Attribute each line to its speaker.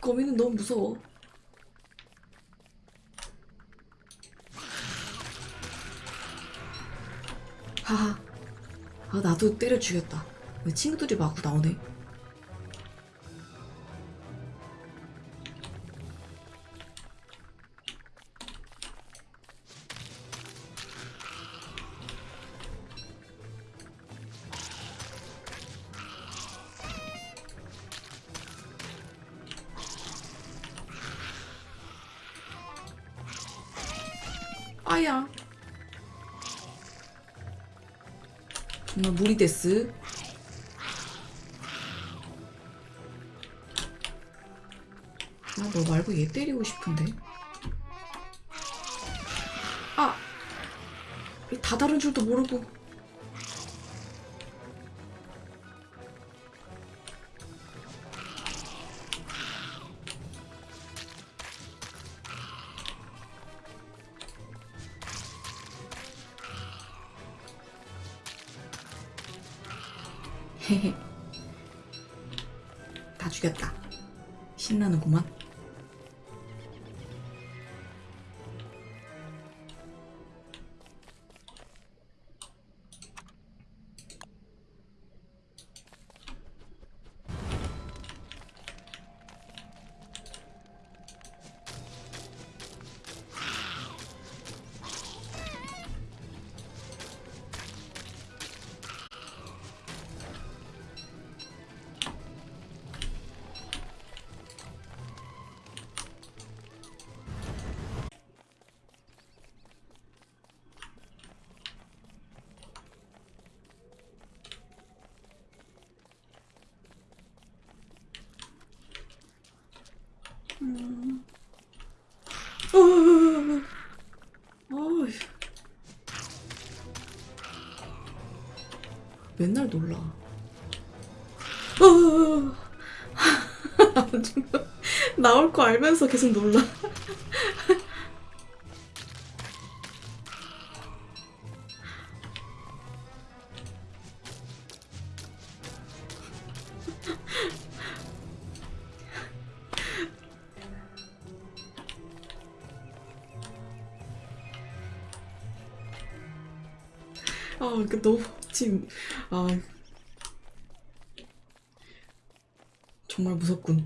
Speaker 1: 거미는 너무 무서워. 하하. 아, 나도 때려 죽였다. 왜 친구들이 마구 나오네. 아야. 정말 무리 데스. 아, 너 말고 얘 때리고 싶은데. 아! 이다 다른 줄도 모르고. 다 죽였다. 신나는구만. 맨날 놀라. 나올 거 알면서 계속 놀라. 아, 그 너무 지금 아 정말 무섭군.